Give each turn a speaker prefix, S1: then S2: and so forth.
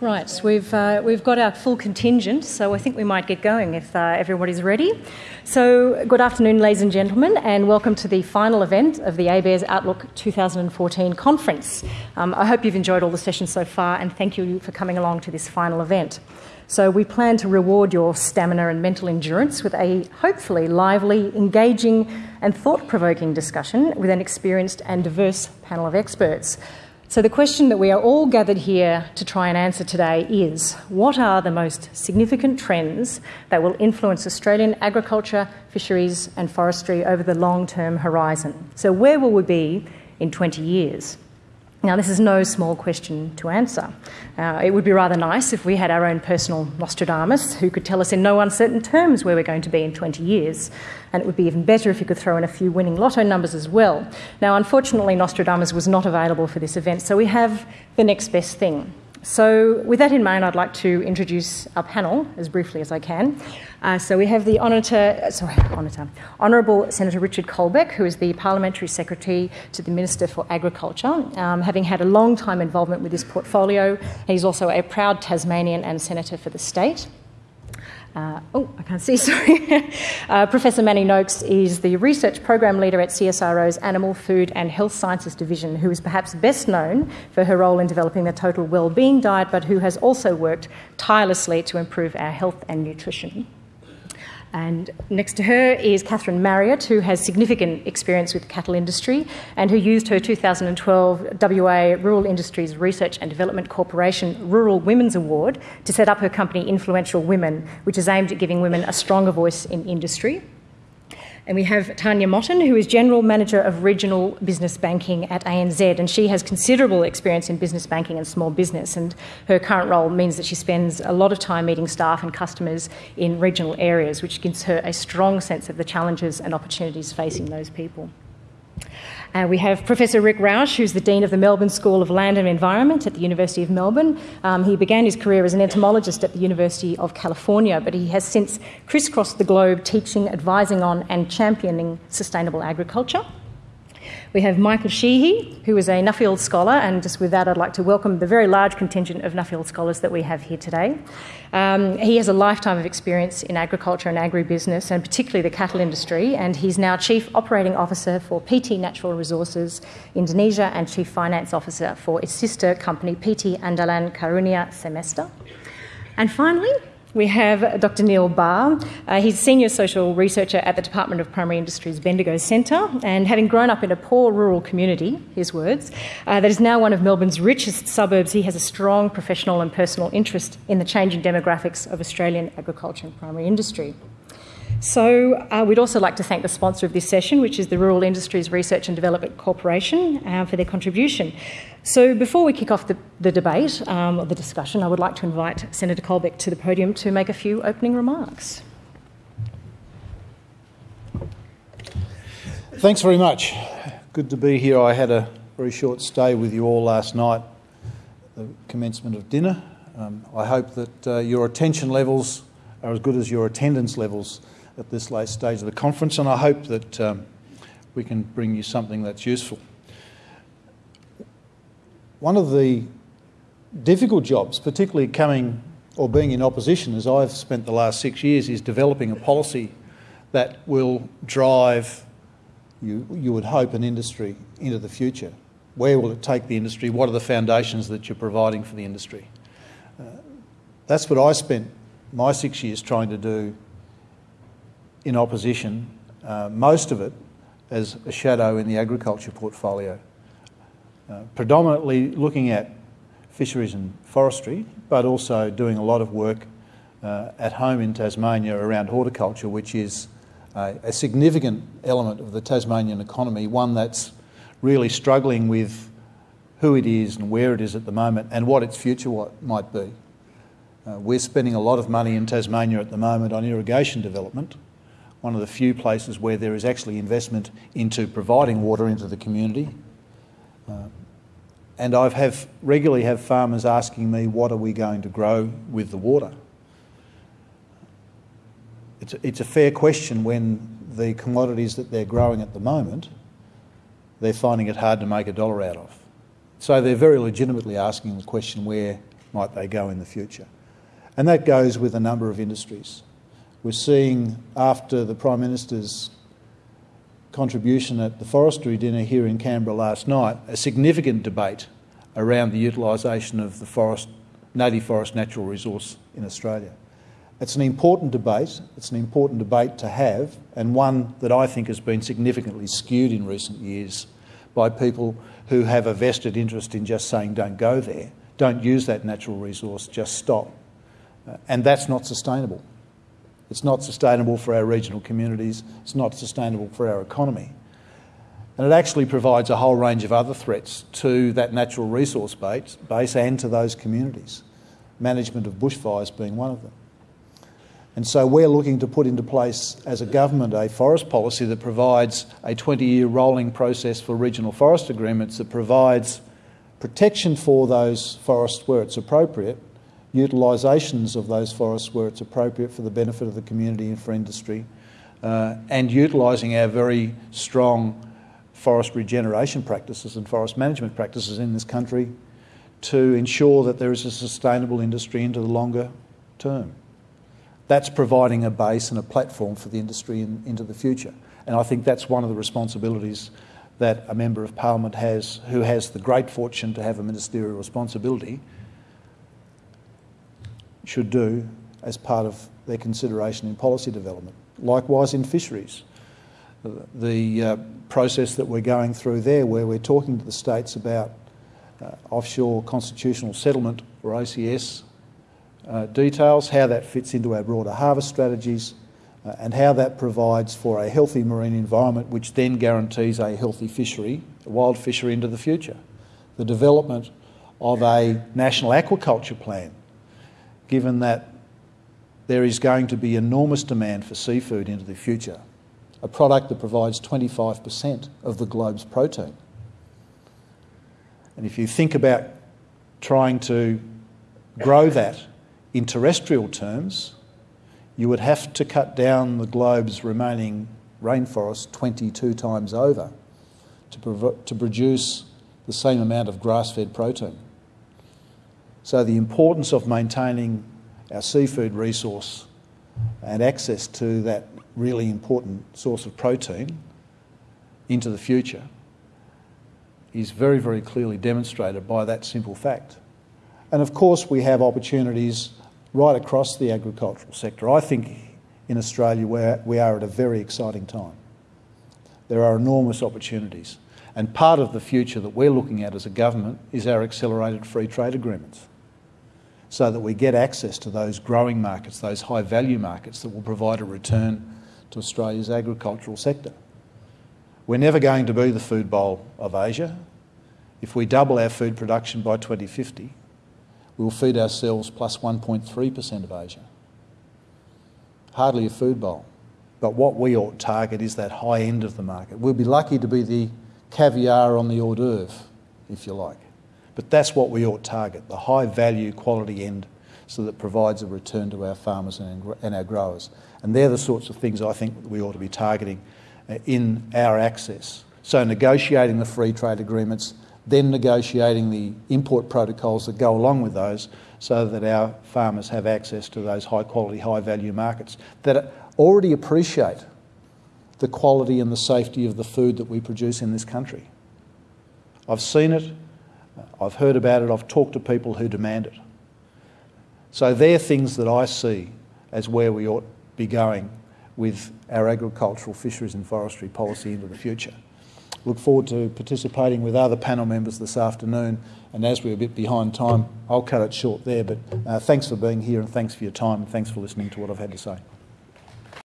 S1: Right, we've, uh, we've got our full contingent, so I think we might get going if uh, everybody's ready. So, good afternoon, ladies and gentlemen, and welcome to the final event of the ABARES Outlook 2014 conference. Um, I hope you've enjoyed all the sessions so far, and thank you for coming along to this final event. So, we plan to reward your stamina and mental endurance with a hopefully lively, engaging, and thought provoking discussion with an experienced and diverse panel of experts. So, the question that we are all gathered here to try and answer today is what are the most significant trends that will influence Australian agriculture, fisheries, and forestry over the long term horizon? So, where will we be in 20 years? Now, this is no small question to answer. Uh, it would be rather nice if we had our own personal Nostradamus who could tell us in no uncertain terms where we're going to be in 20 years. And it would be even better if you could throw in a few winning lotto numbers as well. Now, unfortunately, Nostradamus was not available for this event, so we have the next best thing. So, with that in mind, I'd like to introduce our panel as briefly as I can. Uh, so, we have the Honorator, sorry, Honorator, Honourable Senator Richard Colbeck, who is the Parliamentary Secretary to the Minister for Agriculture, um, having had a long time involvement with this portfolio. He's also a proud Tasmanian and Senator for the state. Uh, oh, I can't see, sorry. uh, Professor Manny Noakes is the research program leader at CSIRO's Animal, Food and Health Sciences Division, who is perhaps best known for her role in developing the Total Wellbeing Diet, but who has also worked tirelessly to improve our health and nutrition. And next to her is Catherine Marriott, who has significant experience with the cattle industry and who used her 2012 WA Rural Industries Research and Development Corporation Rural Women's Award to set up her company Influential Women, which is aimed at giving women a stronger voice in industry. And we have Tanya Motton, who is General Manager of Regional Business Banking at ANZ, and she has considerable experience in business banking and small business. And her current role means that she spends a lot of time meeting staff and customers in regional areas, which gives her a strong sense of the challenges and opportunities facing those people. Uh, we have Professor Rick Roush, who's the Dean of the Melbourne School of Land and Environment at the University of Melbourne. Um, he began his career as an entomologist at the University of California, but he has since crisscrossed the globe teaching, advising on, and championing sustainable agriculture. We have Michael Sheehy, who is a Nuffield scholar, and just with that, I'd like to welcome the very large contingent of Nuffield scholars that we have here today. Um, he has a lifetime of experience in agriculture and agribusiness, and particularly the cattle industry, and he's now Chief Operating Officer for PT Natural Resources Indonesia and Chief Finance Officer for its sister company PT Andalan Karunia Semesta. And finally, we have Dr. Neil Barr. Uh, he's senior social researcher at the Department of Primary Industries Bendigo Centre, and having grown up in a poor rural community, his words, uh, that is now one of Melbourne's richest suburbs, he has a strong professional and personal interest in the changing demographics of Australian agriculture and primary industry. So, uh, we'd also like to thank the sponsor of this session, which is the Rural Industries Research and Development Corporation, uh, for their contribution. So, before we kick off the, the debate um, or the discussion, I would like to invite Senator Colbeck to the podium to make a few opening remarks.
S2: Thanks very much. Good to be here. I had a very short stay with you all last night, the commencement of dinner. Um, I hope that uh, your attention levels are as good as your attendance levels at this late stage of the conference, and I hope that um, we can bring you something that's useful. One of the difficult jobs, particularly coming or being in opposition, as I've spent the last six years, is developing a policy that will drive, you, you would hope, an industry into the future. Where will it take the industry? What are the foundations that you're providing for the industry? Uh, that's what I spent my six years trying to do in opposition, uh, most of it as a shadow in the agriculture portfolio, uh, predominantly looking at fisheries and forestry, but also doing a lot of work uh, at home in Tasmania around horticulture, which is a significant element of the Tasmanian economy, one that's really struggling with who it is and where it is at the moment and what its future might be. Uh, we're spending a lot of money in Tasmania at the moment on irrigation development, one of the few places where there is actually investment into providing water into the community. Uh, and I have regularly have farmers asking me, what are we going to grow with the water? It's a, it's a fair question when the commodities that they're growing at the moment, they're finding it hard to make a dollar out of. So they're very legitimately asking the question where might they go in the future? And that goes with a number of industries. We're seeing, after the Prime Minister's contribution at the forestry dinner here in Canberra last night, a significant debate around the utilisation of the forest, native forest natural resource in Australia. It's an important debate. It's an important debate to have, and one that I think has been significantly skewed in recent years by people who have a vested interest in just saying, don't go there, don't use that natural resource, just stop. Uh, and that's not sustainable. It's not sustainable for our regional communities, it's not sustainable for our economy. And it actually provides a whole range of other threats to that natural resource base, base and to those communities, management of bushfires being one of them. And so we're looking to put into place as a government a forest policy that provides a 20 year rolling process for regional forest agreements that provides protection for those forests where it's appropriate, utilisations of those forests where it's appropriate for the benefit of the community and for industry, uh, and utilising our very strong forest regeneration practices and forest management practices in this country to ensure that there is a sustainable industry into the longer term that's providing a base and a platform for the industry in, into the future. And I think that's one of the responsibilities that a Member of Parliament has, who has the great fortune to have a ministerial responsibility, should do as part of their consideration in policy development. Likewise in fisheries. The uh, process that we're going through there, where we're talking to the states about uh, offshore constitutional settlement, or OCS, uh, details, how that fits into our broader harvest strategies, uh, and how that provides for a healthy marine environment, which then guarantees a healthy fishery, a wild fishery into the future. The development of a national aquaculture plan, given that there is going to be enormous demand for seafood into the future, a product that provides 25% of the globe's protein. And if you think about trying to grow that in terrestrial terms, you would have to cut down the globe's remaining rainforest 22 times over to, to produce the same amount of grass fed protein. So, the importance of maintaining our seafood resource and access to that really important source of protein into the future is very, very clearly demonstrated by that simple fact. And of course, we have opportunities right across the agricultural sector. I think in Australia where we are at a very exciting time. There are enormous opportunities. And part of the future that we're looking at as a government is our accelerated free trade agreements so that we get access to those growing markets, those high value markets that will provide a return to Australia's agricultural sector. We're never going to be the food bowl of Asia. If we double our food production by 2050, we'll feed ourselves plus 1.3% of Asia. Hardly a food bowl. But what we ought to target is that high end of the market. We'll be lucky to be the caviar on the hors d'oeuvre, if you like. But that's what we ought to target the high value, quality end, so that provides a return to our farmers and our growers. And they're the sorts of things I think we ought to be targeting uh, in our access. So, negotiating the free trade agreements then negotiating the import protocols that go along with those so that our farmers have access to those high quality, high value markets that already appreciate the quality and the safety of the food that we produce in this country. I've seen it, I've heard about it, I've talked to people who demand it. So they're things that I see as where we ought to be going with our agricultural, fisheries and forestry policy into the future look forward to participating with other panel members this afternoon. And as we're a bit behind time, I'll cut it short there. But uh, thanks for being here and thanks for your time and thanks for listening to what I've had to say.